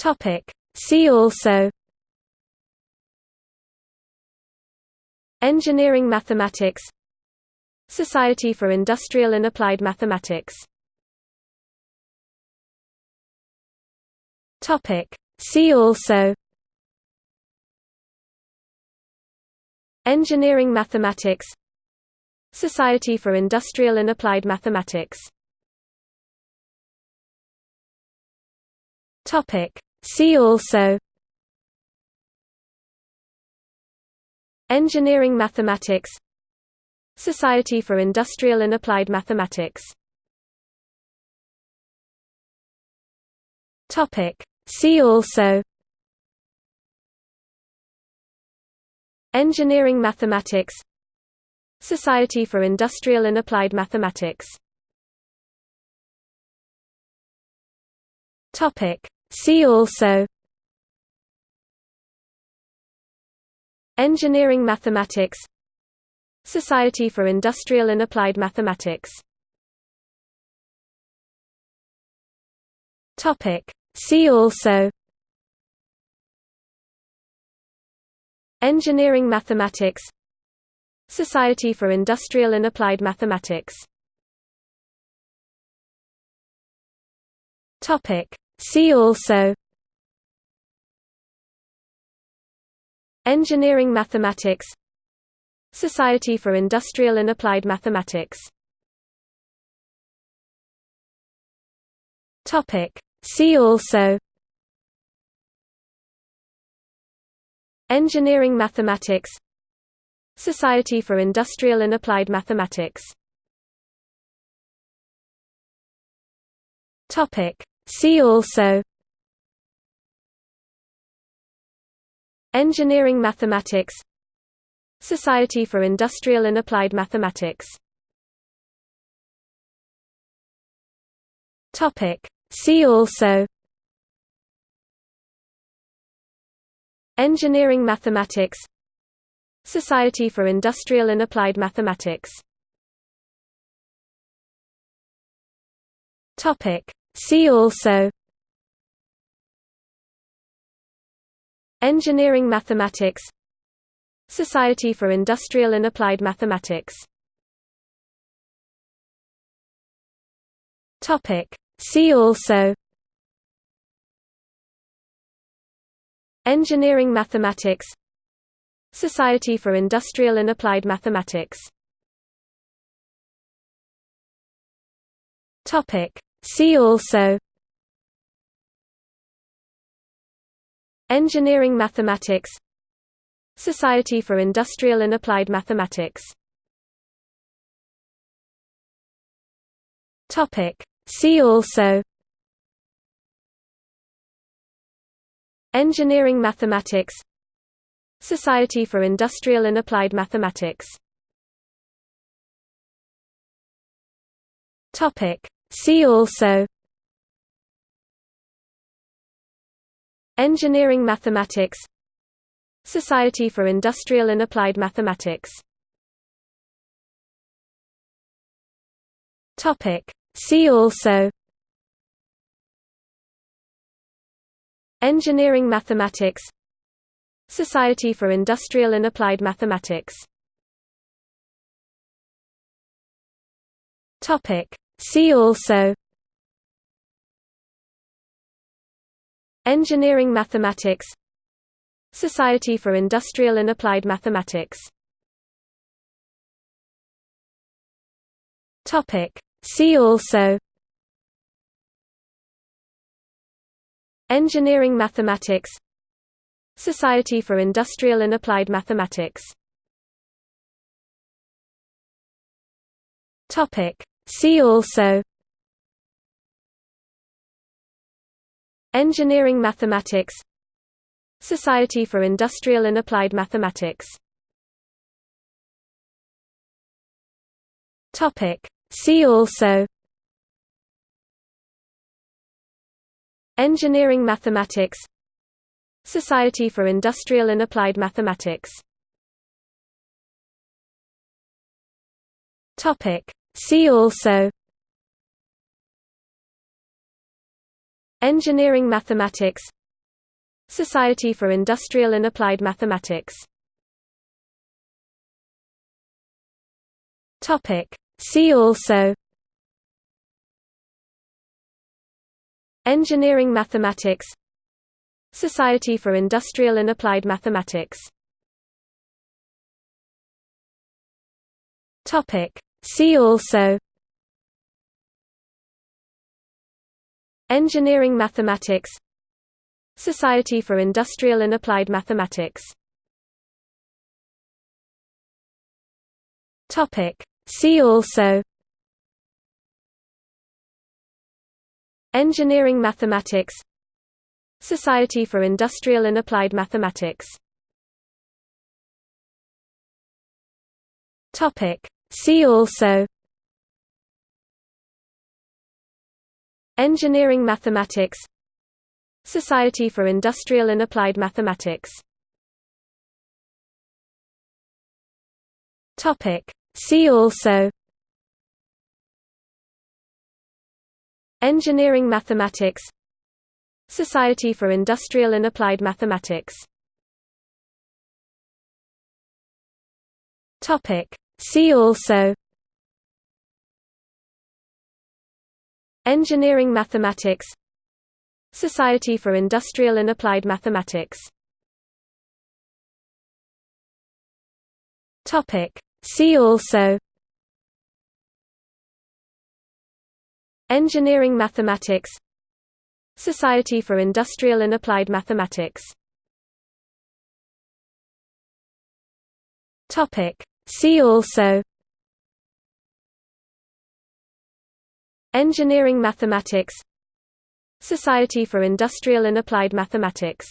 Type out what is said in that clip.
Topic. See also Engineering mathematics Society for Industrial and Applied Mathematics Topic. See also Engineering mathematics Society for Industrial and Applied Mathematics Topic. See also Engineering mathematics Society for Industrial and Applied Mathematics Topic. See also Engineering mathematics Society for Industrial and Applied Mathematics Topic. See also Engineering mathematics Society for Industrial and Applied Mathematics. See also Engineering mathematics Society for Industrial and Applied Mathematics Topic. See also Engineering mathematics Society for Industrial and Applied Mathematics Topic. See also Engineering mathematics Society for Industrial and Applied Mathematics Topic. See also Engineering mathematics Society for Industrial and Applied Mathematics Topic. See also Engineering mathematics Society for Industrial and Applied Mathematics Topic. See also Engineering mathematics Society for Industrial and Applied Mathematics. See also Engineering mathematics Society for Industrial and Applied Mathematics Topic. See also Engineering mathematics Society for Industrial and Applied Mathematics Topic. See also Engineering mathematics Society for Industrial and Applied Mathematics Topic. See also Engineering mathematics Society for Industrial and Applied Mathematics. See also Engineering mathematics Society for Industrial and Applied Mathematics Topic. See also Engineering mathematics Society for Industrial and Applied Mathematics Topic. See also Engineering mathematics Society for Industrial and Applied Mathematics Topic. See also Engineering mathematics Society for Industrial and Applied Mathematics Topic. See also Engineering mathematics Society for Industrial and Applied Mathematics Topic. See also Engineering mathematics Society for Industrial and Applied Mathematics See also Engineering mathematics Society for Industrial and Applied Mathematics See also Engineering mathematics Society for Industrial and Applied Mathematics Topic. See also Engineering mathematics Society for Industrial and Applied Mathematics See also Engineering mathematics Society for Industrial and Applied Mathematics See also Engineering mathematics Society for Industrial and Applied Mathematics See also Engineering mathematics Society for Industrial and Applied Mathematics See also Engineering mathematics Society for Industrial and Applied Mathematics See also Engineering mathematics Society for Industrial and Applied Mathematics